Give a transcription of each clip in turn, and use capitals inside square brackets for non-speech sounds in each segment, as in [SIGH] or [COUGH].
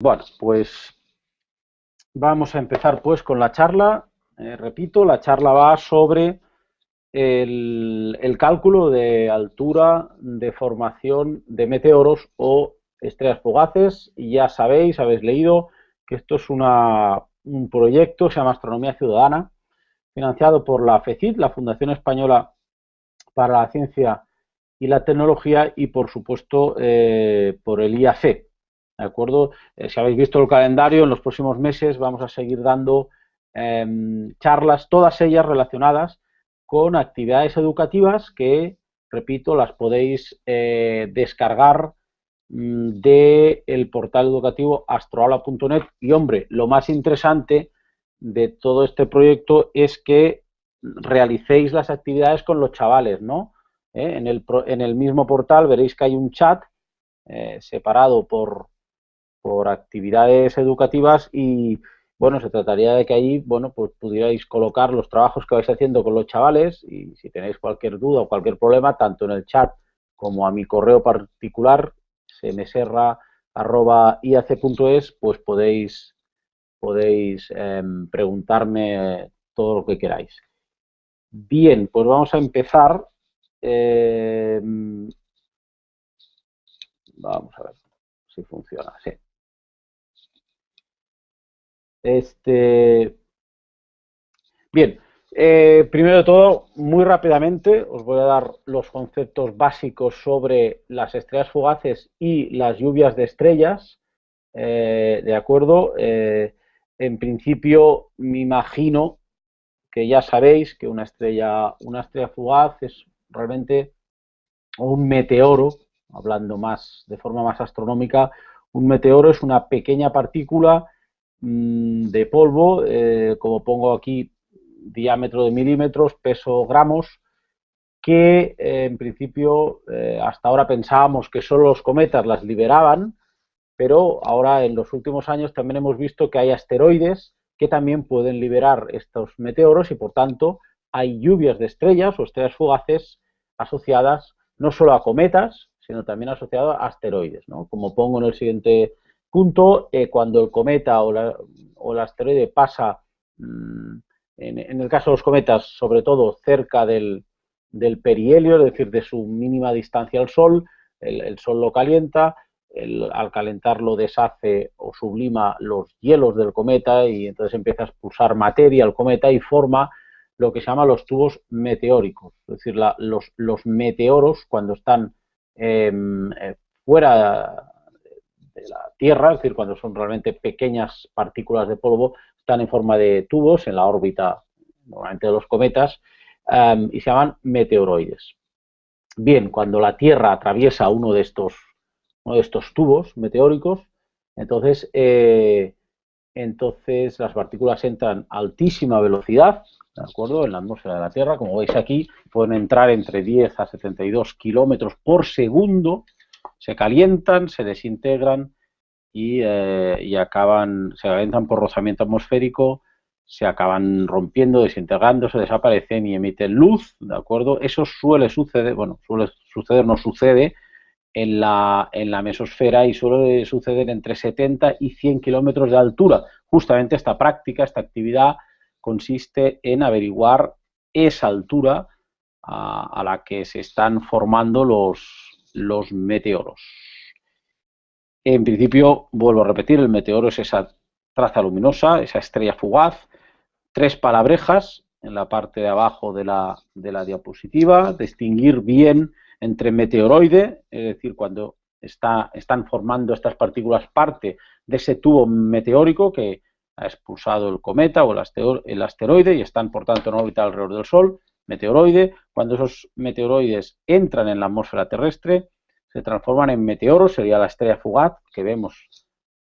Bueno, pues vamos a empezar pues con la charla. Eh, repito, la charla va sobre el, cálculo de altura de formación de meteoros o estrellas fugaces. Y ya sabéis, habéis leído que esto es un proyecto, se llama Astronomía Ciudadana, financiado por la FECIT, la Fundación Española para la Ciencia y la Tecnología, y por supuesto eh, por el IAC, ¿de acuerdo? Eh, si habéis visto el calendario, en los próximos meses vamos a seguir dando em, charlas, todas ellas relacionadas con actividades educativas que, repito, las podéis eh, descargar mm, del portal educativo astroaula.net y, hombre, lo más interesante de todo este proyecto es que realicéis las actividades con los chavales, ¿no? ¿Eh? En, el, en, el, mismo portal veréis que hay un chat separado por, por actividades educativas y bueno, se trataría de que ahí, bueno, pues pudierais colocar los trabajos que vais haciendo con los chavales y si tenéis cualquier duda o cualquier problema, tanto en el chat como a mi correo particular, cmserra.iac.es, pues podéis, podéis em, preguntarme todo lo que queráis. Bien, pues vamos a empezar. Em, vamos a ver si funciona. Sí. Este, bien, eh, primero de todo, muy rápidamente os voy a dar los conceptos básicos sobre las estrellas fugaces y las lluvias de estrellas. Eh, ¿De acuerdo? Eh, en principio, me imagino que ya sabéis que una estrella, una estrella fugaz es realmente un meteoro, hablando más de forma más astronómica, un meteoro es una pequeña partícula Mm, de polvo, eh, como pongo aquí, diámetro de milímetros, peso gramos, que eh, en principio eh, hasta ahora pensábamos que solo los cometas las liberaban, pero ahora en los últimos años también hemos visto que hay asteroides que también pueden liberar estos meteoros y por tanto hay lluvias de estrellas o estrellas fugaces asociadas no solo a cometas, sino también asociadas a asteroides, como pongo en el siguiente punto eh, cuando el cometa o, el asteroide pasa, mm, en, el caso de los cometas, sobre todo cerca del, perihelio, es decir, de su mínima distancia al Sol, el, Sol lo calienta, al calentarlo deshace o sublima los hielos del cometa y entonces empieza a expulsar materia al cometa y forma lo que se llama los tubos meteóricos, es decir, los, los, meteoros cuando están em, eh, fuera la Tierra, es decir, cuando son realmente pequeñas partículas de polvo, están en forma de tubos en la órbita, normalmente de los cometas, em, y se llaman meteoroides. Bien, cuando la Tierra atraviesa uno de estos, uno de estos tubos meteóricos, entonces, eh, entonces las partículas entran a altísima velocidad, ¿de acuerdo? En la atmósfera de la Tierra, como veis aquí, pueden entrar entre 10 a 72 kilómetros por segundo, se calientan, se desintegran eh, y, acaban, se calientan por rozamiento atmosférico, se acaban rompiendo, desintegrándose, desaparecen y emiten luz, ¿de acuerdo? Eso suele suceder, bueno, suele suceder, no sucede en la, en la mesosfera y suele suceder entre 70 y 100 kilómetros de altura. Justamente esta práctica, esta actividad consiste en averiguar esa altura a la que se están formando los, los meteoros. En principio, vuelvo a repetir, el meteoro es esa traza luminosa, esa estrella fugaz, tres palabrejas en la parte de abajo de la, diapositiva, distinguir bien entre meteoroide, es decir, cuando está, están formando estas partículas parte de ese tubo meteórico que ha expulsado el cometa o el asteroide y están, por tanto, en órbita alrededor del Sol, meteoroide. Cuando esos meteoroides entran en la atmósfera terrestre, se transforman en meteoros, sería la estrella fugaz que vemos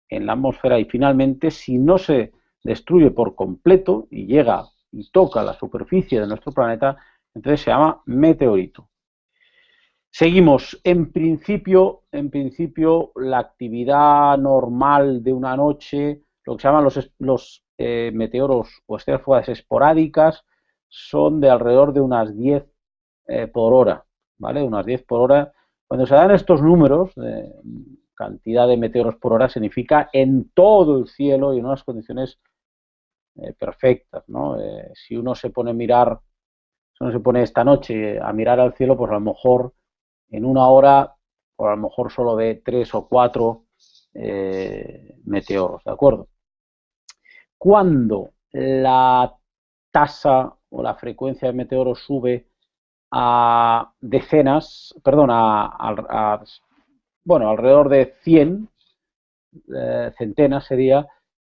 en la atmósfera y finalmente, si no se destruye por completo y llega y toca la superficie de nuestro planeta, entonces se llama meteorito. Seguimos. En principio, en principio, la actividad normal de una noche, lo que se llaman los, los eh, meteoros o estrellas esporádicas, son de alrededor de unas 10 eh, por hora, ¿vale? Unas 10 por hora. Cuando se dan estos números, cantidad de meteoros por hora significa en todo el cielo y en unas condiciones eh, perfectas. ¿no? Eh, si uno se pone a mirar, si uno se pone esta noche a mirar al cielo, pues a lo mejor en una hora, o a lo mejor solo ve tres o cuatro eh, meteoros, ¿de acuerdo? Cuando la tasa o la frecuencia de meteoros sube a decenas, perdón, a, bueno, alrededor de 100, eh, centenas sería,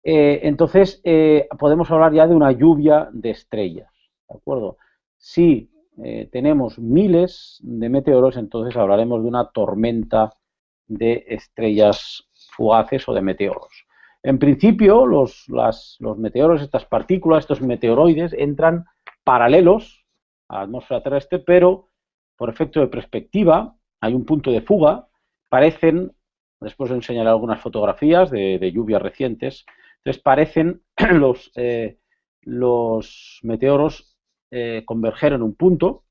eh, entonces eh, podemos hablar ya de una lluvia de estrellas, ¿de acuerdo? Si tenemos miles de meteoros, entonces hablaremos de una tormenta de estrellas fugaces o de meteoros. En principio, los, los meteoros, estas partículas, estos meteoroides, entran paralelos a la atmósfera terrestre, pero por efecto de perspectiva, hay un punto de fuga, parecen, después os enseñaré algunas fotografías de, lluvias recientes, entonces parecen [CLEARS THROAT] los, eh, los meteoros eh, converger en un punto,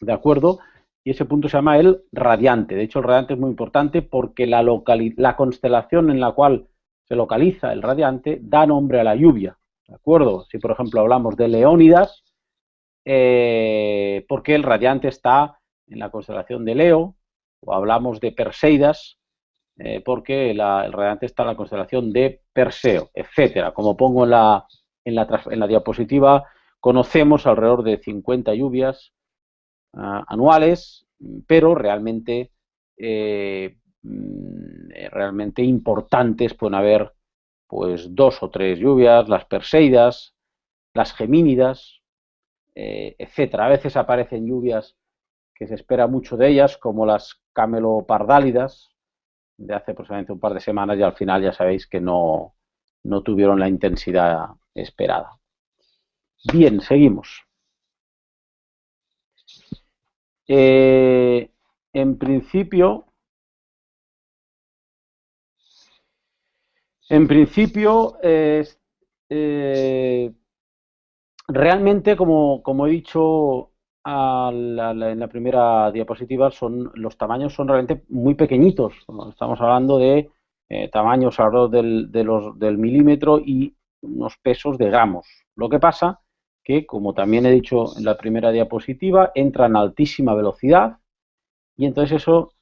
¿de acuerdo? Y ese punto se llama el radiante. De hecho, el radiante es muy importante porque la, la constelación en la cual se localiza el radiante da nombre a la lluvia, ¿de acuerdo? Si, por ejemplo, hablamos de Leónidas, eh, porque el radiante está en la constelación de Leo, o hablamos de Perseidas, eh, porque el radiante está en la constelación de Perseo, etcétera. Como pongo en la, en la, diapositiva, conocemos alrededor de 50 lluvias ah, anuales, pero realmente, eh, mm, realmente importantes pueden haber pues dos o tres lluvias, las Perseidas, las Gemínidas, eh, etcétera. A veces aparecen lluvias que se espera mucho de ellas, como las camelopardálidas, de hace aproximadamente un par de semanas, y al final ya sabéis que no, no tuvieron la intensidad esperada. Bien, seguimos. Eh, en principio, en principio, eh, realmente, como, he dicho en la primera diapositiva, son, los tamaños son realmente muy pequeñitos. Estamos hablando de eh, tamaños alrededor del, de los, del milímetro y unos pesos de gramos. Lo que pasa que, como también he dicho en la primera diapositiva, entran a altísima velocidad y entonces eso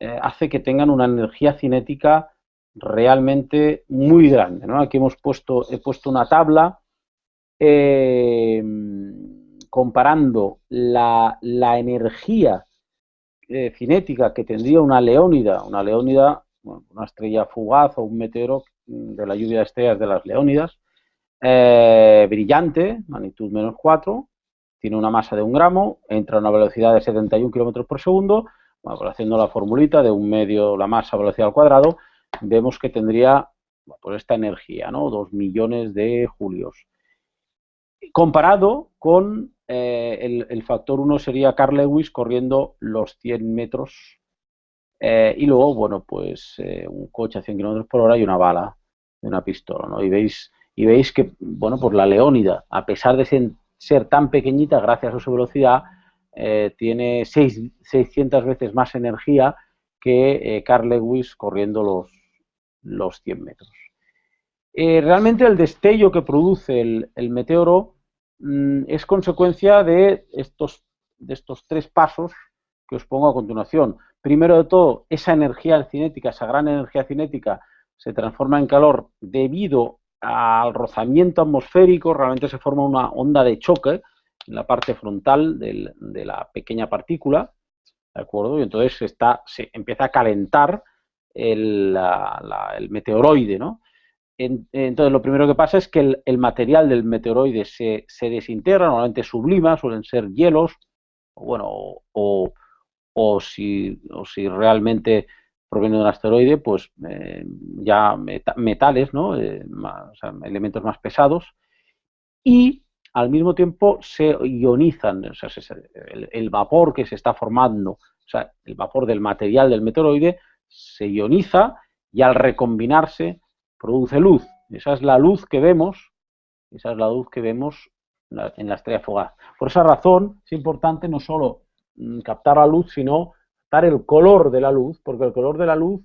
eh, hace que tengan una energía cinética realmente muy grande. Aquí hemos puesto, he puesto una tabla eh, comparando la, energía eh, cinética que tendría una leónida, una leónida, una estrella fugaz o un meteoro de la lluvia de estrellas de las leónidas, eh, brillante, magnitud menos 4, tiene una masa de un gramo, entra a una velocidad de 71 km por segundo, pues haciendo la formulita de un medio la masa velocidad al cuadrado, vemos que tendría pues esta energía, ¿no? 2 millones de julios comparado con eh, el, factor 1 sería Carl Lewis corriendo los 100 metros eh, y luego, bueno, pues eh, un coche a 100 km por hora y una bala de una pistola, ¿no? Y veis, y veis que, bueno, pues la Leónida, a pesar de ser, tan pequeñita gracias a su velocidad, tiene 600 veces más energía que Carl Lewis corriendo los, los 100 metros. Eh, realmente el destello que produce el, meteoro mm, es consecuencia de estos, de estos tres pasos que os pongo a continuación. Primero de todo, esa energía cinética, esa gran energía cinética, se transforma en calor debido al rozamiento atmosférico, realmente se forma una onda de choque en la parte frontal de la pequeña partícula, ¿de acuerdo? Y entonces está, se empieza a calentar el, el meteoroide, ¿no? Entonces, lo primero que pasa es que el, material del meteoroide se, desintegra, normalmente sublima, suelen ser hielos, o bueno, o, si, si, realmente proviene de un asteroide, pues eh, ya metales, ¿no? Eh, elementos más pesados, y al mismo tiempo se ionizan, o el, vapor que se está formando, o el vapor del material del meteoroide, se ioniza y al recombinarse produce luz. Esa es la luz que vemos, esa es la luz que vemos en la estrella fugaz. Por esa razón es importante no solo mm, captar la luz, sino captar el color de la luz, porque el color de la luz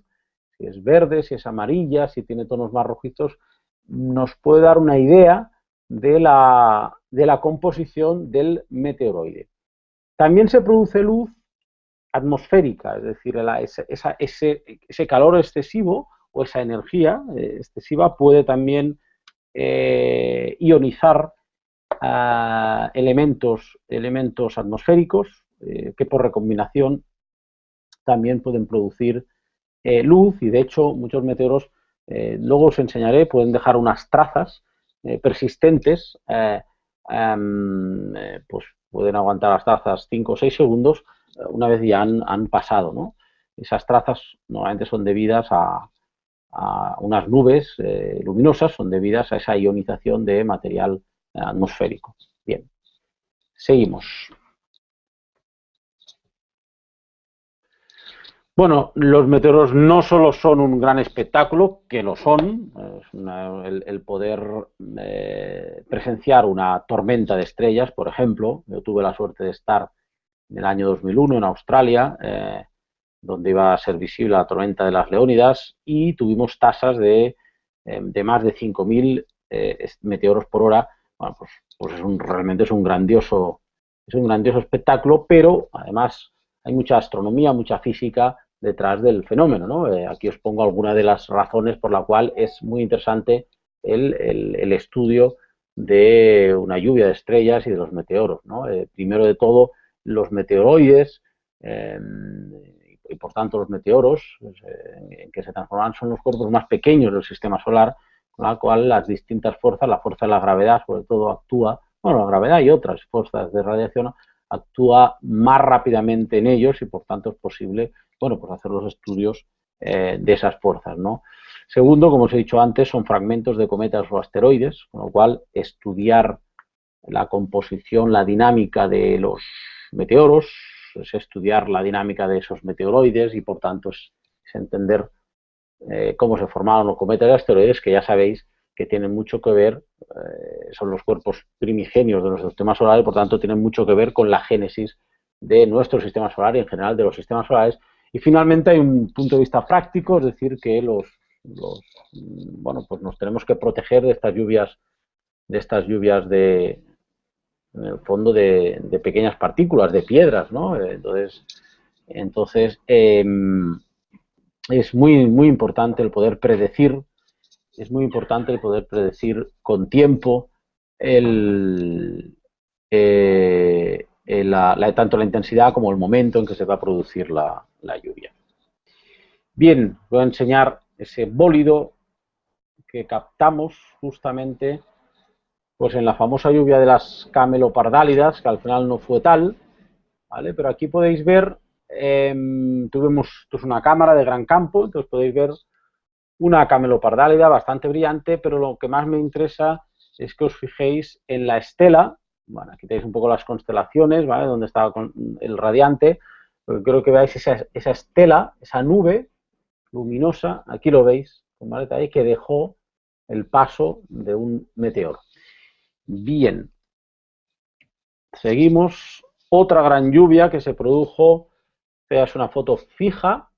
si es verde, si es amarilla, si tiene tonos más rojizos, nos puede dar una idea de la, de la composición del meteoroide. También se produce luz atmosférica, es decir, ese, ese, calor excesivo o esa energía eh, excesiva puede también eh, ionizar elementos, elementos atmosféricos eh, que por recombinación también pueden producir luz y de hecho muchos meteoros, luego os enseñaré, pueden dejar unas trazas persistentes, pues pueden aguantar las trazas 5 o 6 segundos una vez ya han, pasado. ¿no? Esas trazas normalmente son debidas a, unas nubes eh, luminosas, son debidas a esa ionización de material atmosférico. Bien, seguimos. Bueno, los meteoros no solo son un gran espectáculo, que lo son, el, poder eh, presenciar una tormenta de estrellas, por ejemplo. Yo tuve la suerte de estar en el año 2001 en Australia, eh, donde iba a ser visible la tormenta de las Leónidas y tuvimos tasas de, eh, más de 5.000 eh, meteoros por hora. Bueno, pues, pues es un, realmente es un grandioso es un grandioso espectáculo, pero además hay mucha astronomía, mucha física detrás del fenómeno. ¿no? aquí os pongo algunas de las razones por la cual es muy interesante el, el, estudio de una lluvia de estrellas y de los meteoros. ¿no? primero de todo, los meteoroides em, y por tanto los meteoros pues, eh, en que se transforman son los cuerpos más pequeños del sistema solar, con la cual las distintas fuerzas, la fuerza de la gravedad sobre todo actúa, bueno, la gravedad y otras fuerzas de radiación actúa más rápidamente en ellos y por tanto es posible, bueno, pues hacer los estudios eh, de esas fuerzas, ¿no? Segundo, como os he dicho antes, son fragmentos de cometas o asteroides, con lo cual estudiar la composición, la dinámica de los meteoros, es estudiar la dinámica de esos meteoroides y por tanto es, entender eh, cómo se formaron los cometas y asteroides, que ya sabéis que tienen mucho que ver, eh, son los cuerpos primigenios de nuestro sistema solar y por tanto tienen mucho que ver con la génesis de nuestro sistema solar y en general de los sistemas solares. Y finalmente hay un punto de vista práctico, es decir, que los, los bueno, pues nos tenemos que proteger de estas lluvias, de estas lluvias de, en el fondo de, pequeñas partículas, de piedras, ¿no? Entonces, entonces em, es muy, muy importante el poder predecir, es muy importante el poder predecir con tiempo eh, tanto la intensidad como el momento en que se va a producir la, la lluvia. Bien, voy a enseñar ese bólido que captamos justamente pues en la famosa lluvia de las camelopardálidas, que al final no fue tal, ¿vale? Pero aquí podéis ver, em, tuvimos una cámara de gran campo, entonces podéis ver una camelopardálida bastante brillante, pero lo que más me interesa es que os fijéis en la estela, bueno, aquí tenéis un poco las constelaciones, ¿vale? Donde estaba el radiante, pero creo que veáis esa, esa estela, esa nube luminosa, aquí lo veis, ¿vale? que dejó el paso de un meteoro. Bien. Seguimos. Otra gran lluvia que se produjo. Es una foto fija.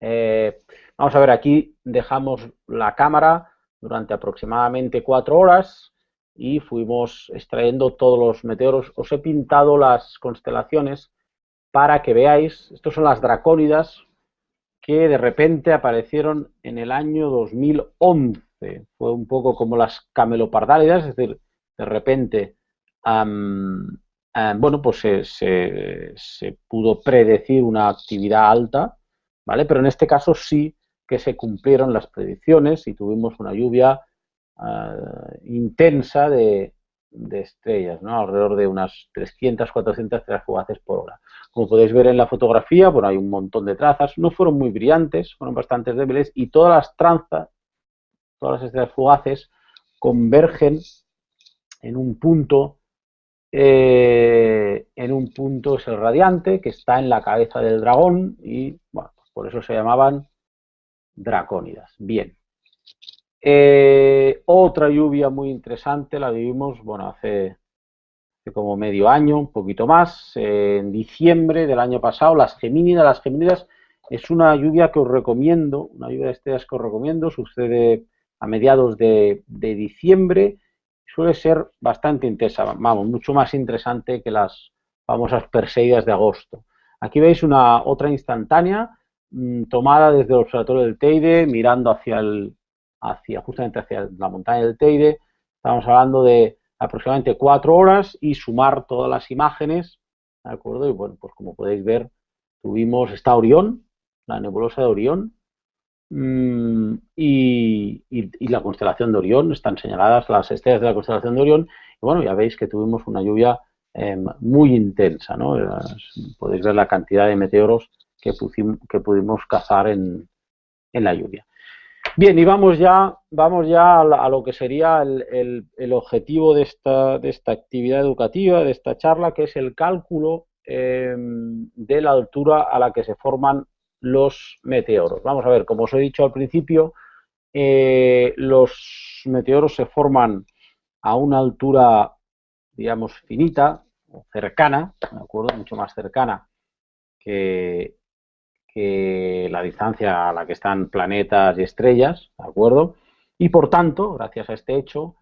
Eh, vamos a ver, aquí dejamos la cámara durante aproximadamente cuatro horas y fuimos extrayendo todos los meteoros. Os he pintado las constelaciones para que veáis, estos son las dracónidas que de repente aparecieron en el año 2011. Fue un poco como las camelopardálidas, es decir, de repente, bueno, pues se, pudo predecir una actividad alta, ¿vale? Pero en este caso sí que se cumplieron las predicciones y tuvimos una lluvia ah, intensa de, estrellas, ¿no? alrededor de unas 300, 400 estrellas fugaces por hora. Como podéis ver en la fotografía, bueno, hay un montón de trazas, no fueron muy brillantes, fueron bastante débiles y todas las tranzas, todas las estrellas fugaces convergen en un punto, eh, en un punto es el radiante, que está en la cabeza del dragón y, bueno, pues por eso se llamaban dracónidas. Bien. Eh, otra lluvia muy interesante la vivimos, bueno, hace, como medio año, un poquito más, en diciembre del año pasado, las gemínidas. Las gemínidas Es una lluvia que os recomiendo, una lluvia de estrellas que os recomiendo, sucede a mediados de, diciembre, suele ser bastante intensa, vamos, mucho más interesante que las famosas Perseidas de agosto. Aquí veis una otra instantánea mm, tomada desde el observatorio del Teide, mirando hacia el, hacia, justamente hacia la montaña del Teide. Estamos hablando de aproximadamente cuatro horas y sumar todas las imágenes, ¿de acuerdo? Y bueno, pues como podéis ver, tuvimos esta Orión, la nebulosa de Orión, mm, y, la constelación de Orión, están señaladas las estrellas de la constelación de Orión, y bueno, ya veis que tuvimos una lluvia em, muy intensa, ¿no? Podéis ver la cantidad de meteoros que, que pudimos cazar en la lluvia. Bien, y vamos ya, vamos ya a, lo que sería el, objetivo de esta, de esta, actividad educativa, de esta charla, que es el cálculo em, de la altura a la que se forman los meteoros. Vamos a ver, como os he dicho al principio, eh, los meteoros se forman a una altura, digamos, finita, cercana, ¿de acuerdo? Mucho más cercana que, que la distancia a la que están planetas y estrellas, ¿de acuerdo? Y por tanto, gracias a este hecho,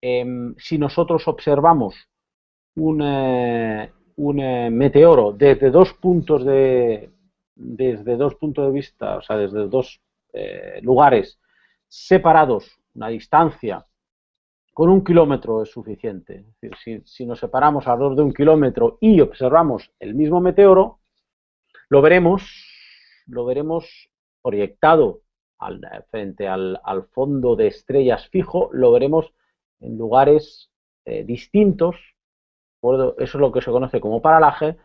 em, si nosotros observamos un, eh, un eh, meteoro desde dos puntos de desde dos puntos de vista, o sea, desde dos eh, lugares separados, una distancia con un kilómetro es suficiente. Es decir, si, nos separamos alrededor de un kilómetro y observamos el mismo meteoro, lo veremos lo veremos proyectado frente al, fondo de estrellas fijo, lo veremos en lugares eh, distintos, eso es lo que se conoce como paralaje,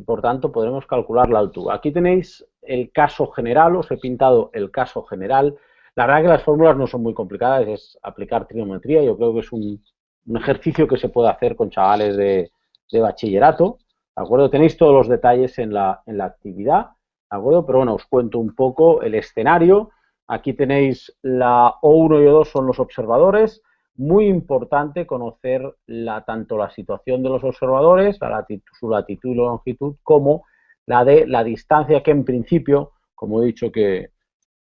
y por tanto podremos calcular la altura. Aquí tenéis el caso general, os he pintado el caso general. La verdad que las fórmulas no son muy complicadas, es aplicar trigonometría, yo creo que es un, ejercicio que se puede hacer con chavales de, bachillerato, ¿de acuerdo? Tenéis todos los detalles en la, en la actividad. acuerdo? Pero bueno, os cuento un poco el escenario. Aquí tenéis la O1 y O2 son los observadores. Muy importante conocer la, tanto la situación de los observadores, su latitud y longitud, como la de la distancia que en principio, como he dicho que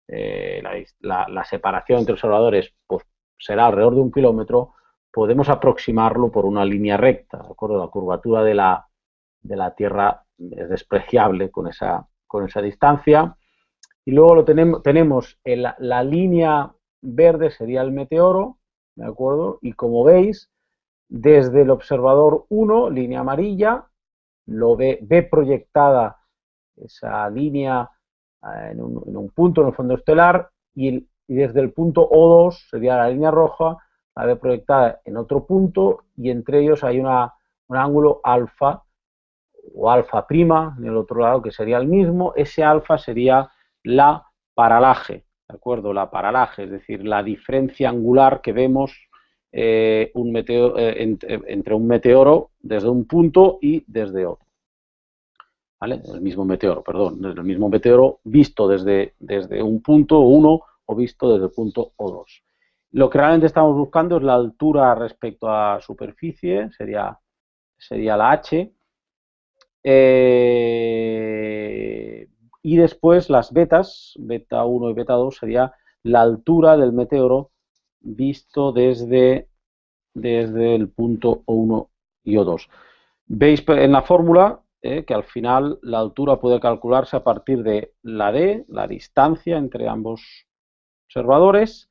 eh, la, separación entre observadores pues, será alrededor de un kilómetro, podemos aproximarlo por una línea recta, ¿de acuerdo? La curvatura de la, de la Tierra es despreciable con esa, con esa distancia. Y luego lo tenemos, tenemos la línea verde sería el meteoro, ¿de acuerdo? Y como veis, desde el observador 1, línea amarilla, lo ve, ve proyectada esa línea eh, en un, punto en el fondo estelar y, desde el punto O2, sería la línea roja, la ve proyectada en otro punto y entre ellos hay una, un ángulo alfa o alfa prima en el otro lado, que sería el mismo, ese alfa sería la paralaje, ¿de acuerdo? La paralaje, es decir, la diferencia angular que vemos eh, un eh, entre, un meteoro desde un punto y desde otro. ¿Vale? El mismo meteoro, perdón, el mismo meteoro visto desde, desde un punto 1 o visto desde el punto O2. Lo que realmente estamos buscando es la altura respecto a superficie, sería, sería la H, eh, y después las betas, beta 1 y beta 2, sería la altura del meteoro visto desde, desde el punto O1 y O2. Veis en la fórmula eh, que al final la altura puede calcularse a partir de la D, la distancia entre ambos observadores,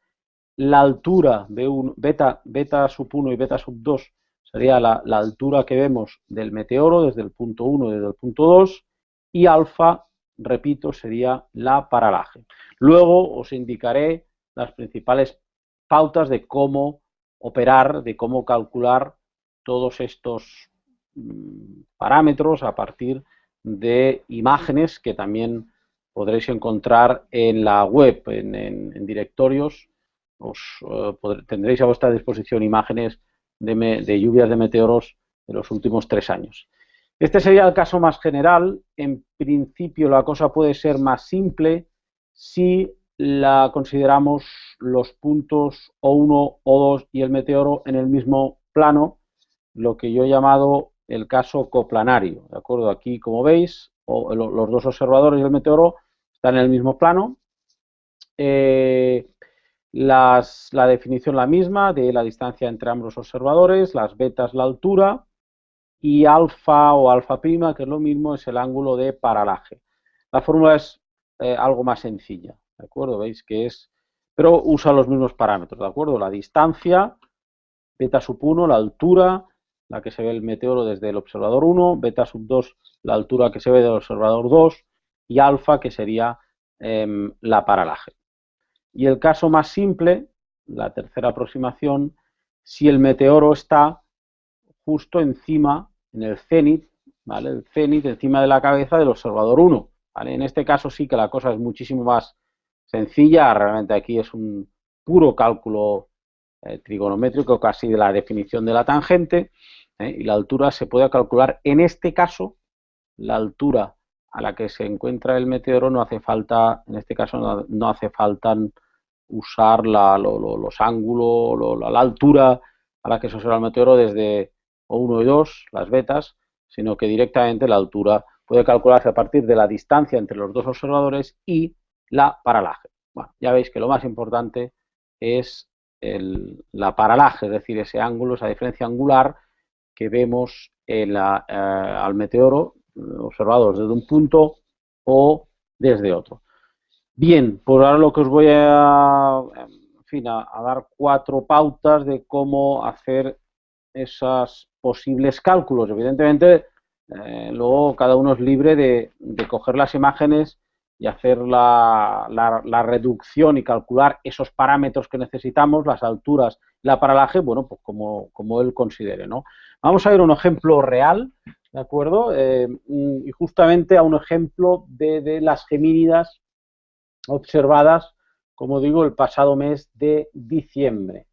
la altura de un beta, beta sub 1 y beta sub 2 sería la, altura que vemos del meteoro desde el punto 1 y desde el punto 2 y alfa, repito, sería la paralaje. Luego os indicaré las principales pautas de cómo operar, de cómo calcular todos estos mm, parámetros a partir de imágenes que también podréis encontrar en la web, en, directorios. Os, eh, tendréis a vuestra disposición imágenes de, lluvias de meteoros de los últimos tres años. Este sería el caso más general. En principio la cosa puede ser más simple si la consideramos los puntos O1, O2 y el meteoro en el mismo plano, lo que yo he llamado el caso coplanario. ¿De acuerdo? Aquí, como veis, los dos observadores y el meteoro están en el mismo plano. Eh, la definición la misma de la distancia entre ambos observadores, las betas la altura y alfa o alfa prima, que es lo mismo, es el ángulo de paralaje. La fórmula es eh, algo más sencilla, ¿de acuerdo? Veis que es, pero usa los mismos parámetros, ¿de acuerdo? La distancia, beta sub 1, la altura, la que se ve el meteoro desde el observador 1, beta sub 2, la altura que se ve del observador 2, y alfa, que sería em, la paralaje. Y el caso más simple, la tercera aproximación, si el meteoro está justo encima, en el cenit, ¿vale? El cenit encima de la cabeza del observador 1. En este caso sí que la cosa es muchísimo más sencilla, realmente aquí es un puro cálculo eh, trigonométrico casi de la definición de la tangente ¿eh? y la altura se puede calcular, en este caso, la altura a la que se encuentra el meteoro no hace falta, en este caso no, hace falta usar los ángulos, la altura a la que se observa el meteoro desde O1 y 2, las vetas, sino que directamente la altura puede calcularse a partir de la distancia entre los dos observadores y la paralaje. Bueno, ya veis que lo más importante es la paralaje, es decir, ese ángulo, esa diferencia angular que vemos eh, al meteoro observados desde un punto o desde otro. Bien, por ahora lo que os voy a, en fin, a, dar cuatro pautas de cómo hacer esos posibles cálculos. Evidentemente, eh, luego cada uno es libre de, coger las imágenes y hacer la, reducción y calcular esos parámetros que necesitamos, las alturas, la paralaje, bueno, pues como, como él considere, ¿no? Vamos a ver un ejemplo real, ¿de acuerdo? Eh, y justamente a un ejemplo de, de las gemínidas observadas, como digo, el pasado mes de diciembre.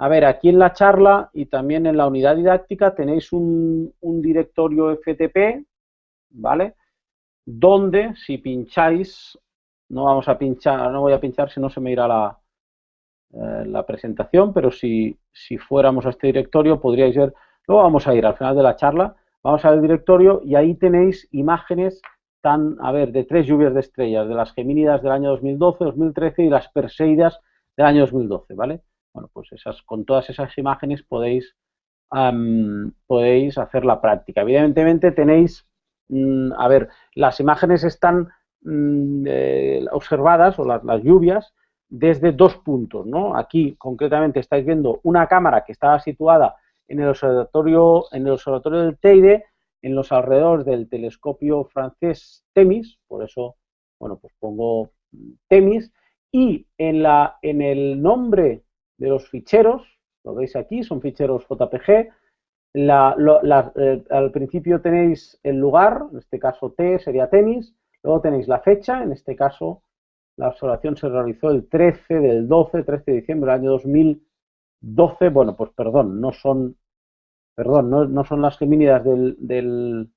A ver, aquí en la charla y también en la unidad didáctica tenéis un, directorio FTP, ¿vale? Donde si pincháis, no vamos a pinchar, no voy a pinchar si no se me irá la, eh, la presentación, pero si, si fuéramos a este directorio podríais ver, luego vamos a ir al final de la charla, vamos al directorio y ahí tenéis imágenes tan, a ver, de tres lluvias de estrellas, de las Gemínidas del año 2012, 2013 y las Perseidas del año 2012, ¿vale? Bueno, pues esas, con todas esas imágenes podéis, podéis hacer la práctica. Evidentemente tenéis, mm, a ver, las imágenes están mm, eh, observadas, o las, lluvias, desde dos puntos, ¿no? Aquí concretamente estáis viendo una cámara que estaba situada en el observatorio, en el observatorio del Teide, en los alrededores del telescopio francés Temis, por eso, bueno, pues pongo Temis, y en, la, en el nombre de los ficheros, lo veis aquí, son ficheros JPG. Eh, al principio tenéis el lugar, en este caso T sería tenis, luego tenéis la fecha, en este caso la observación se realizó el 13 del 12, 13 de diciembre del año 2012, bueno, pues perdón, no son, perdón, no, son las gemínidas del, del,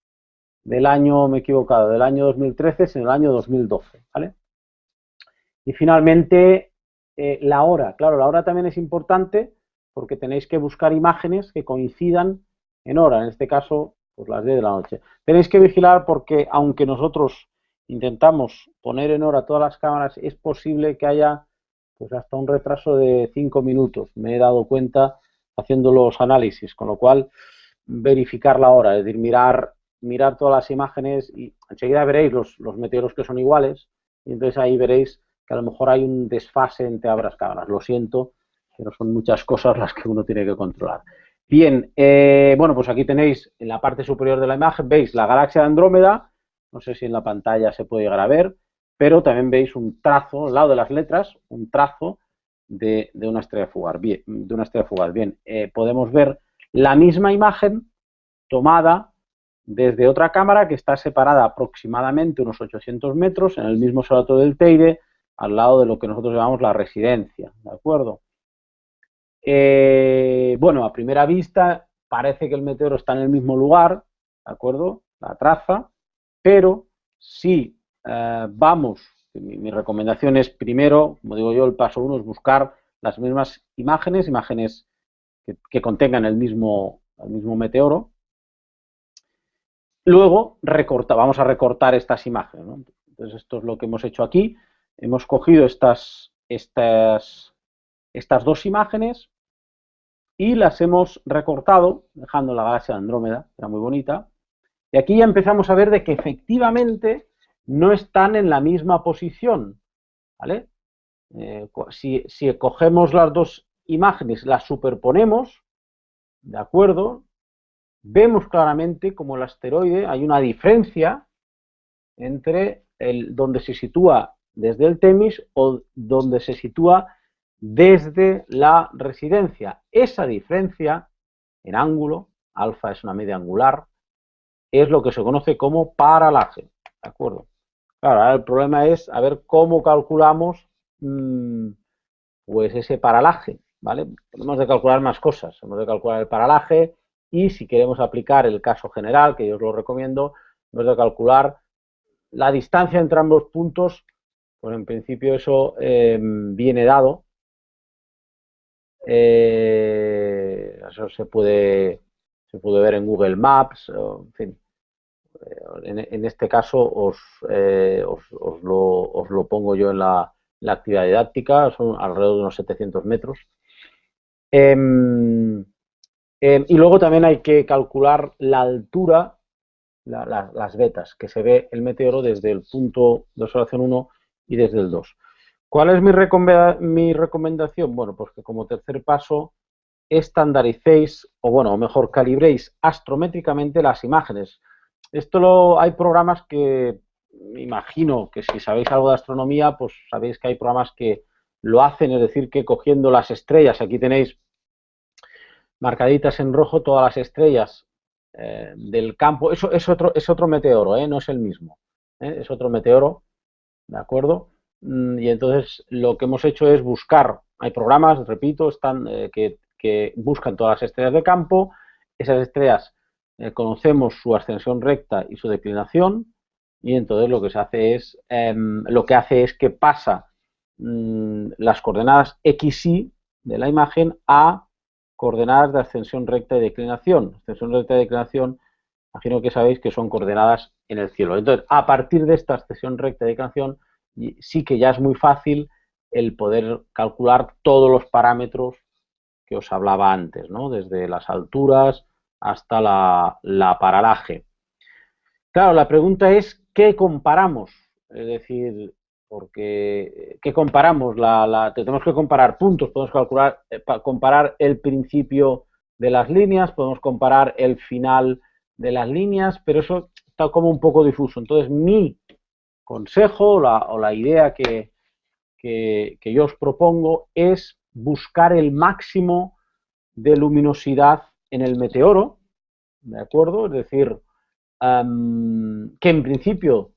del, año, me he equivocado, del año 2013, sino del año 2012, ¿vale? Y finalmente eh, la hora. Claro, la hora también es importante porque tenéis que buscar imágenes que coincidan en hora, en este caso, pues las 10 de la noche. Tenéis que vigilar porque aunque nosotros intentamos poner en hora todas las cámaras, es posible que haya pues hasta un retraso de 5 minutos. Me he dado cuenta haciendo los análisis, con lo cual verificar la hora, es decir, mirar, mirar todas las imágenes y enseguida veréis los, los meteoros que son iguales y entonces ahí veréis a lo mejor hay un desfase entre ambas cámaras. Lo siento, pero son muchas cosas las que uno tiene que controlar. Bien, eh, bueno, pues aquí tenéis en la parte superior de la imagen, veis la galaxia de Andrómeda, no sé si en la pantalla se puede llegar a ver, pero también veis un trazo, al lado de las letras, un trazo de, una estrella fugaz. Bien, de una estrella fugaz. Bien, eh, podemos ver la misma imagen tomada desde otra cámara que está separada aproximadamente unos 800 metros en el mismo observatorio del Teide, al lado de lo que nosotros llamamos la residencia, ¿de acuerdo? Eh, bueno, a primera vista parece que el meteoro está en el mismo lugar, ¿de acuerdo? La traza, pero si eh, vamos, mi, recomendación es primero, como digo yo, el paso uno es buscar las mismas imágenes, imágenes que, contengan el mismo, el mismo meteoro. Luego recorta, vamos a recortar estas imágenes. Entonces esto es lo que hemos hecho aquí. Hemos cogido estas, dos imágenes y las hemos recortado, dejando la galaxia de Andrómeda, era muy bonita. Y aquí ya empezamos a ver de que efectivamente no están en la misma posición. ¿vale? Eh, si, si cogemos las dos imágenes, las superponemos, ¿de acuerdo? Vemos claramente como el asteroide hay una diferencia entre el, donde se sitúa desde el Temis o donde se sitúa desde la residencia. Esa diferencia en ángulo, alfa es una media angular, es lo que se conoce como paralaje. ¿De acuerdo? Claro, ahora el problema es a ver cómo calculamos mmm, pues ese paralaje. ¿vale? Tenemos de calcular más cosas. Hemos de calcular el paralaje y si queremos aplicar el caso general, que yo os lo recomiendo, hemos de calcular la distancia entre ambos puntos, pues en principio eso eh, viene dado. Eh, eso se puede, se puede ver en Google Maps, en fin. Eh, en, este caso os, os, os, lo, os, lo, pongo yo en la, la actividad didáctica, son alrededor de unos 700 metros. Em, em, y luego también hay que calcular la altura, las vetas, que se ve el meteoro desde el punto de observación 1 y desde el 2. ¿Cuál es mi, recomendación? Bueno, pues que como tercer paso estandaricéis, o bueno, mejor, calibréis astrométricamente las imágenes. Esto lo, hay programas que, me imagino que si sabéis algo de astronomía, pues sabéis que hay programas que lo hacen, es decir, que cogiendo las estrellas, aquí tenéis marcaditas en rojo todas las estrellas eh, del campo, eso es otro, es otro meteoro, ¿eh? no es el mismo, ¿eh? es otro meteoro, ¿de acuerdo? Mm, y entonces lo que hemos hecho es buscar, hay programas, repito, están, que, que, buscan todas las estrellas de campo, esas estrellas conocemos su ascensión recta y su declinación, y entonces lo que se hace es, em, lo que hace es que pasa Mm, las coordenadas x, y de la imagen a coordenadas de ascensión recta y declinación. Ascensión recta y declinación, imagino que sabéis que son coordenadas en el cielo. Entonces, a partir de esta ascensión recta y declinación, sí que ya es muy fácil el poder calcular todos los parámetros que os hablaba antes, ¿no? Desde las alturas hasta la, la paralaje. Claro, la pregunta es, ¿qué comparamos? Es decir, porque ¿qué comparamos? La, tenemos que comparar puntos, podemos calcular, eh, comparar el principio de las líneas, podemos comparar el final de las líneas, pero eso está como un poco difuso. Entonces, mi consejo o la idea que, que, yo os propongo es buscar el máximo de luminosidad en el meteoro, ¿de acuerdo? Es decir, que en principio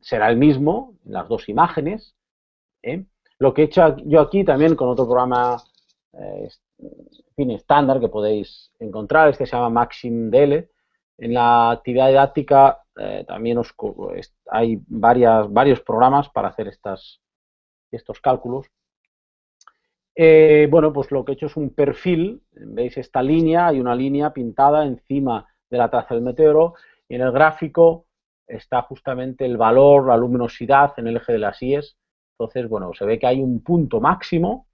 será el mismo en las dos imágenes. ¿eh? Lo que he hecho yo aquí también con otro programa eh, fin, estándar que podéis encontrar, este se llama MaximDL. En la actividad didáctica eh, también os, hay varios programas para hacer estos cálculos. bueno, pues lo que he hecho es un perfil, veis esta línea, hay una línea pintada encima de la traza del meteoro y en el gráfico está justamente el valor, la luminosidad en el eje de las IES. Entonces, bueno, se ve que hay un punto máximo,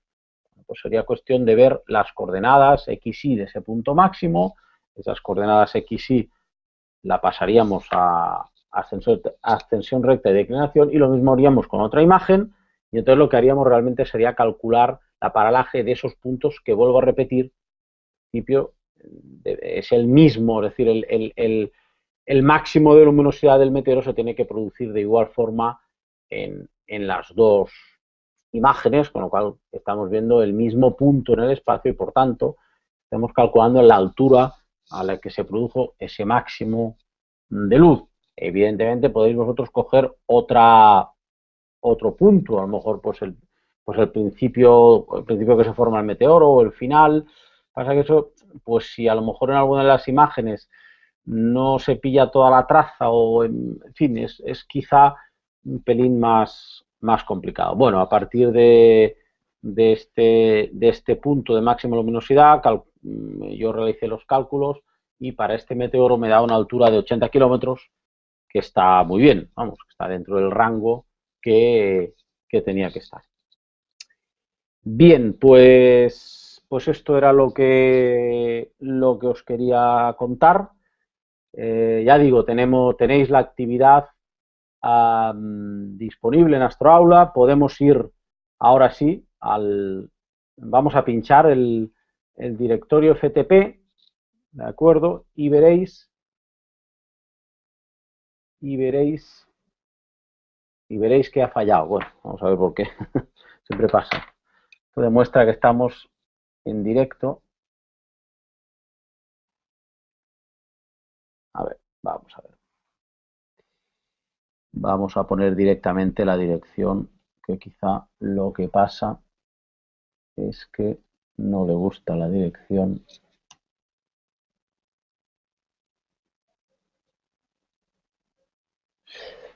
pues sería cuestión de ver las coordenadas x, y de ese punto máximo. Esas coordenadas x, y la pasaríamos a ascensión, recta y declinación y lo mismo haríamos con otra imagen y entonces lo que haríamos realmente sería calcular la paralaje de esos puntos que vuelvo a repetir, principio es el mismo, es decir, el el máximo de luminosidad del meteoro se tiene que producir de igual forma en, las dos imágenes, con lo cual estamos viendo el mismo punto en el espacio y por tanto estamos calculando la altura a la que se produjo ese máximo de luz. Evidentemente podéis vosotros coger otra, otro punto, a lo mejor pues el, pues el principio, el principio que se forma el meteoro o el final. Pasa que eso, pues si a lo mejor en alguna de las imágenes no se pilla toda la traza o, en, fin, es, quizá un pelín más, más complicado. Bueno, a partir de, de, este, de este punto de máxima luminosidad, yo realicé los cálculos y para este meteoro me da una altura de 80 kilómetros, que está muy bien, vamos, está dentro del rango que, tenía que estar. Bien, pues, pues esto era lo que, lo que os quería contar. Eh, ya digo, tenemos, tenéis la actividad disponible en Astroaula. Podemos ir ahora sí al... Vamos a pinchar el, el directorio FTP, ¿de acuerdo? Y veréis... Y veréis... Y veréis que ha fallado. Bueno, vamos a ver por qué. [LAUGHS] Siempre pasa. Esto demuestra que estamos en directo. A ver, vamos a ver. Vamos a poner directamente la dirección, que quizá lo que pasa es que no le gusta la dirección.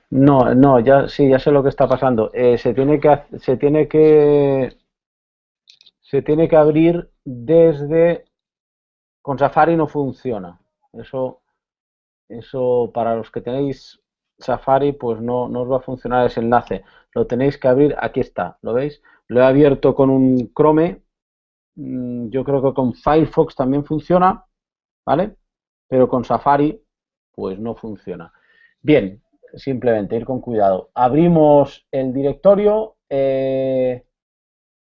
No, no, ya sí, ya sé lo que está pasando. Eh, se tiene que se tiene que se tiene que abrir desde con Safari no funciona. Eso eso para los que tenéis Safari pues no, no os va a funcionar ese enlace. Lo tenéis que abrir, aquí está, ¿lo veis? Lo he abierto con un Chrome, yo creo que con Firefox también funciona, ¿vale? Pero con Safari pues no funciona. Bien, simplemente ir con cuidado. Abrimos el directorio eh,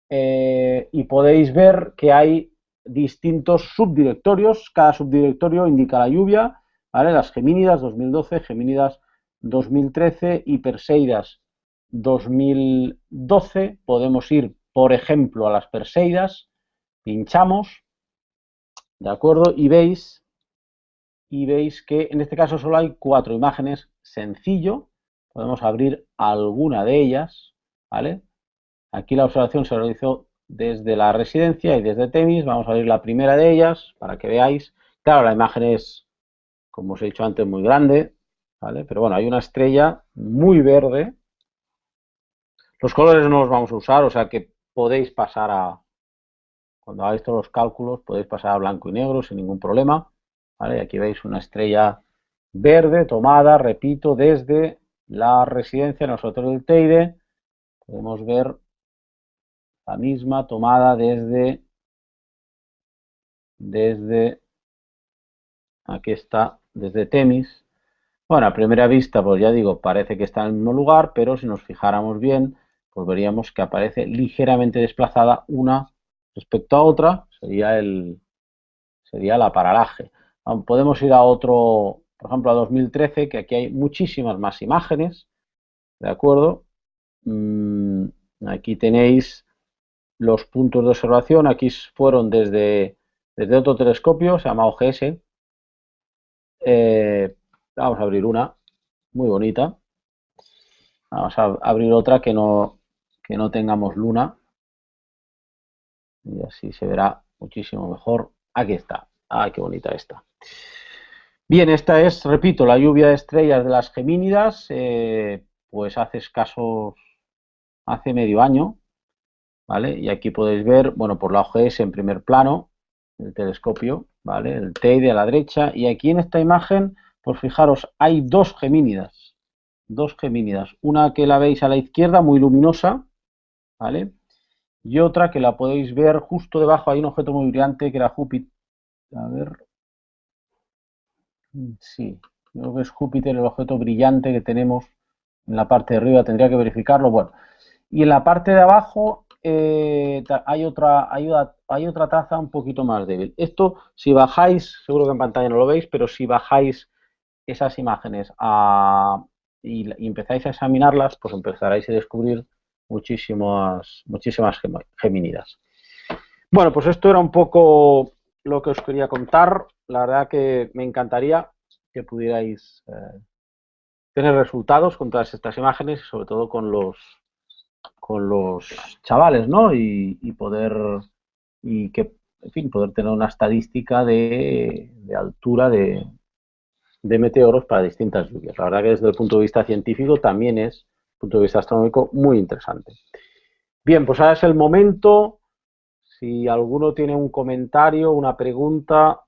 eh, y podéis ver que hay distintos subdirectorios. Cada subdirectorio indica la lluvia, ¿vale? Las Gemínidas 2012, Gemínidas 2013 y Perseidas 2012. Podemos ir, por ejemplo, a las Perseidas, pinchamos, ¿de acuerdo? Y veis, y veis que en este caso solo hay cuatro imágenes, sencillo, podemos abrir alguna de ellas, ¿vale? Aquí la observación se realizó desde la residencia y desde Temis, vamos a abrir la primera de ellas para que veáis. Claro, la imagen es, como os he dicho antes, muy grande, pero bueno, hay una estrella muy verde. Los colores no los vamos a usar, o sea que podéis pasar a, cuando hagáis todos los cálculos, podéis pasar a blanco y negro sin ningún problema. Aquí veis una estrella verde tomada, repito, desde la residencia nosotros del Teide. Podemos ver la misma tomada desde, desde, aquí está, desde Temis. Bueno, a primera vista, pues ya digo, parece que está en el mismo lugar, pero si nos fijáramos bien, pues veríamos que aparece ligeramente desplazada una respecto a otra, sería el sería la paralaje. Podemos ir a otro, por ejemplo, a 2013, que aquí hay muchísimas más imágenes, ¿de acuerdo? Mm, aquí tenéis los puntos de observación, aquí fueron desde, desde otro telescopio, se llama OGS, eh, Vamos a abrir una muy bonita. Vamos a abrir otra que no, que no tengamos luna. Y así se verá muchísimo mejor. Aquí está. ¡Ay, qué bonita esta! Bien, esta es, repito, la lluvia de estrellas de las Gemínidas. Eh, pues hace escasos, hace medio año. ¿Vale? Y aquí podéis ver, bueno, por la OGS en primer plano, el telescopio, ¿vale? El TEIDE a la derecha. Y aquí en esta imagen pues fijaros, hay dos gemínidas, dos gemínidas, una que la veis a la izquierda, muy luminosa, ¿vale? Y otra que la podéis ver justo debajo, hay un objeto muy brillante que era Júpiter, a ver, sí, creo que es Júpiter el objeto brillante que tenemos en la parte de arriba, tendría que verificarlo, bueno, y en la parte de abajo eh, hay, otra, hay, hay otra taza un poquito más débil. Esto, si bajáis, seguro que en pantalla no lo veis, pero si bajáis esas imágenes y, empezáis a examinarlas, pues empezaréis a descubrir muchísimas, muchísimas geminidas. Bueno, pues esto era un poco lo que os quería contar. La verdad que me encantaría que pudierais eh, tener resultados con todas estas imágenes y sobre todo con los con los chavales, ¿no? Y, poder y que, en fin, poder tener una estadística de altura de, de meteoros para distintas lluvias. La verdad que desde el punto de vista científico también es, punto de vista astronómico, muy interesante. Bien, pues ahora es el momento. Si alguno tiene un comentario, una pregunta,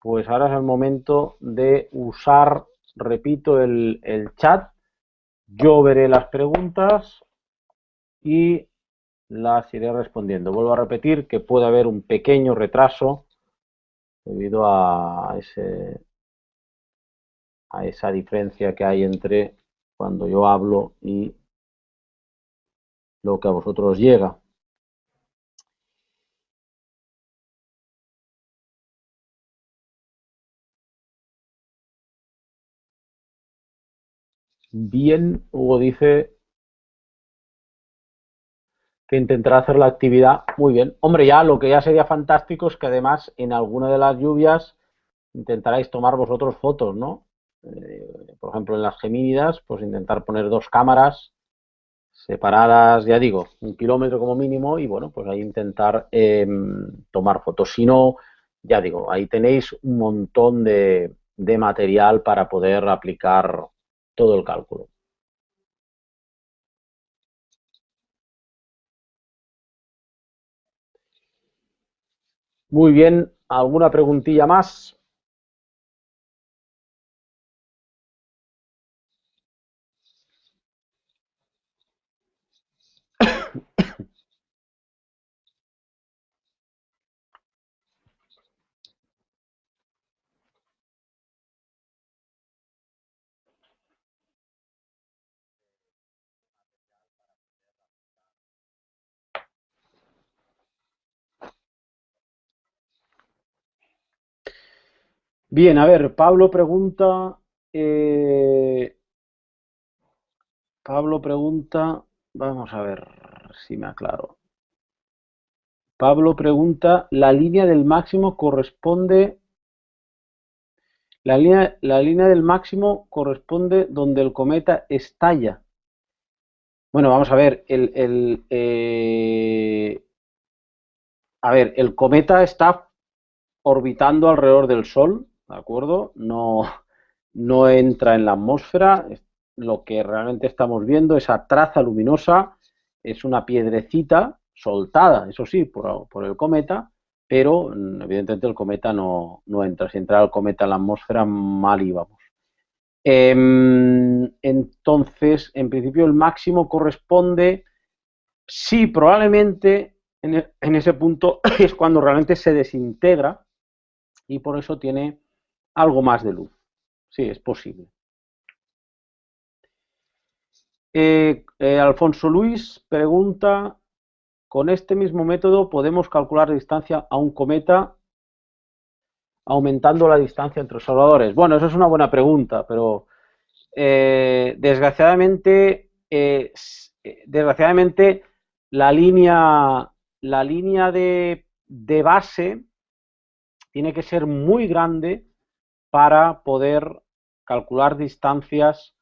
pues ahora es el momento de usar repito el, chat, yo veré las preguntas y las iré respondiendo. Vuelvo a repetir que puede haber un pequeño retraso debido a, ese, a esa diferencia que hay entre cuando yo hablo y lo que a vosotros llega. Bien, Hugo dice que intentará hacer la actividad muy bien. Hombre, ya lo que ya sería fantástico es que además en alguna de las lluvias intentaráis tomar vosotros fotos, ¿no? Eh, por ejemplo, en las gemínidas, pues intentar poner dos cámaras separadas, ya digo, un kilómetro como mínimo y bueno, pues ahí intentar em, tomar fotos. Si no, ya digo, ahí tenéis un montón de, de material para poder aplicar todo el cálculo. Muy bien, ¿alguna preguntilla más? Bien, a ver, Pablo pregunta, eh, Pablo pregunta, vamos a ver si me aclaro. Pablo pregunta, ¿la línea del máximo corresponde, la línea, la línea del máximo corresponde donde el cometa estalla? Bueno, vamos a ver, el, el eh, a ver, el cometa está orbitando alrededor del Sol, ¿de acuerdo? No, no entra en la atmósfera, lo que realmente estamos viendo, esa traza luminosa, es una piedrecita soltada, eso sí, por, el cometa, pero mm, evidentemente el cometa no, entra. Si entra el cometa en la atmósfera, mal íbamos. Em, entonces, en principio, el máximo corresponde, sí, probablemente en, e, en ese punto [COUGHS] es cuando realmente se desintegra y por eso tiene algo más de luz. Sí, es posible. Eh, eh, Alfonso Luis pregunta, ¿con este mismo método podemos calcular la distancia a un cometa aumentando la distancia entre observadores? Bueno, eso es una buena pregunta, pero eh, desgraciadamente, desgraciadamente la línea, la línea de, de base tiene que ser muy grande para poder calcular distancias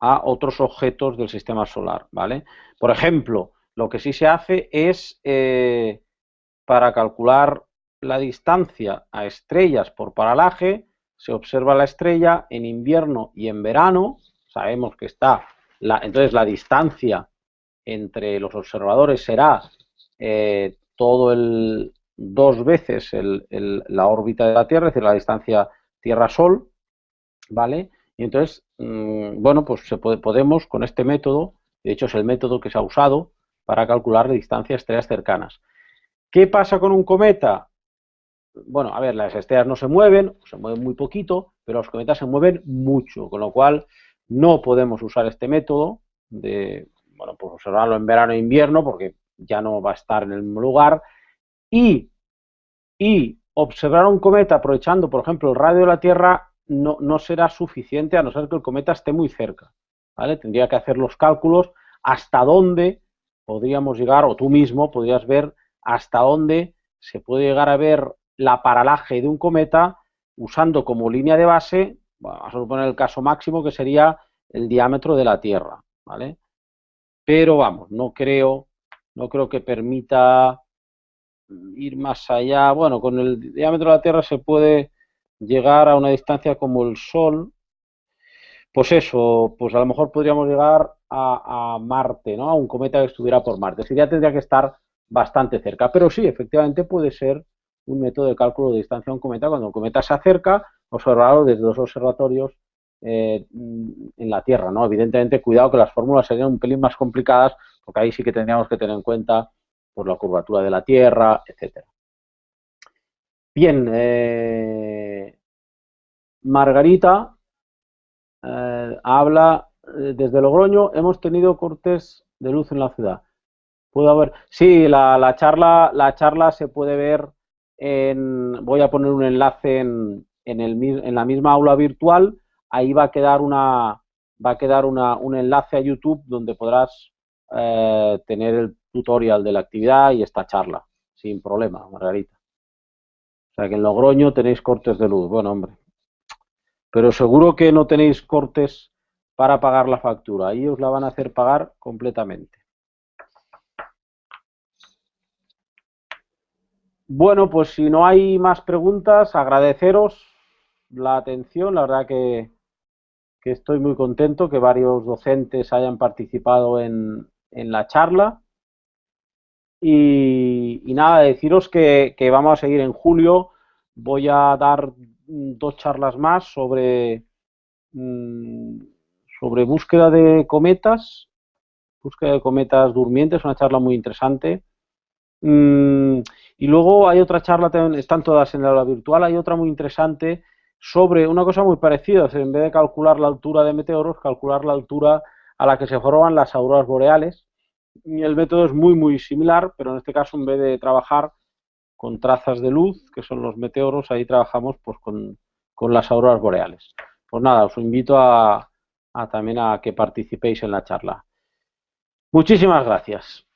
a otros objetos del sistema solar, ¿vale? Por ejemplo, lo que sí se hace es eh, para calcular la distancia a estrellas por paralaje, se observa la estrella en invierno y en verano, sabemos que está, la, entonces la distancia entre los observadores será eh, todo el, dos veces la órbita de la Tierra, es decir, la distancia Tierra-Sol, ¿vale? Y entonces, mm, bueno, pues se puede, podemos con este método, de hecho es el método que se ha usado para calcular distancias estrellas cercanas. ¿Qué pasa con un cometa? Bueno, a ver, las estrellas no se mueven, se mueven muy poquito, pero los cometas se mueven mucho, con lo cual no podemos usar este método de, bueno, pues observarlo en verano e invierno, porque ya no va a estar en el mismo lugar, y, y observar un cometa aprovechando, por ejemplo, el radio de la Tierra no, no, será suficiente a no ser que el cometa esté muy cerca. ¿vale? Tendría que hacer los cálculos hasta dónde podríamos llegar, o tú mismo podrías ver hasta dónde se puede llegar a ver la paralaje de un cometa usando como línea de base, vamos a suponer el caso máximo que sería el diámetro de la Tierra, ¿vale? Pero vamos, no creo, no creo que permita ir más allá. Bueno, con el diámetro de la Tierra se puede llegar a una distancia como el Sol. Pues eso, pues a lo mejor podríamos llegar a, Marte, ¿no? A un cometa que estuviera por Marte. Así ya tendría que estar bastante cerca. Pero sí, efectivamente puede ser un método de cálculo de distancia a un cometa. Cuando el cometa se acerca, observarlo desde dos observatorios eh, en la Tierra, ¿no? Evidentemente, cuidado que las fórmulas serían un pelín más complicadas, porque ahí sí que tendríamos que tener en cuenta por la curvatura de la Tierra, etcétera. Bien, eh, Margarita eh, habla desde Logroño, hemos tenido cortes de luz en la ciudad. Puedo ver, sí, la, charla, la charla se puede ver voy a poner un enlace en, la misma aula virtual ahí va a quedar una va a quedar un enlace a YouTube donde podrás eh, tener el tutorial de la actividad y esta charla, sin problema, Margarita. O sea que en Logroño tenéis cortes de luz, bueno hombre. Pero seguro que no tenéis cortes para pagar la factura, ahí os la van a hacer pagar completamente. Bueno, pues si no hay más preguntas, agradeceros la atención, la verdad que que estoy muy contento que varios docentes hayan participado en, la charla. Y, nada, deciros que, vamos a seguir en julio. Voy a dar dos charlas más sobre, mm, sobre búsqueda de cometas, búsqueda de cometas durmientes, una charla muy interesante. Mm, y luego hay otra charla, están todas en la aula virtual, hay otra muy interesante sobre una cosa muy parecida, en vez de calcular la altura de meteoros, calcular la altura a la que se forman las auroras boreales. Y el método es muy, muy similar, pero en este caso, en vez de trabajar con trazas de luz, que son los meteoros, ahí trabajamos pues con, las auroras boreales. Pues nada, os invito a, a también a que participéis en la charla. Muchísimas gracias.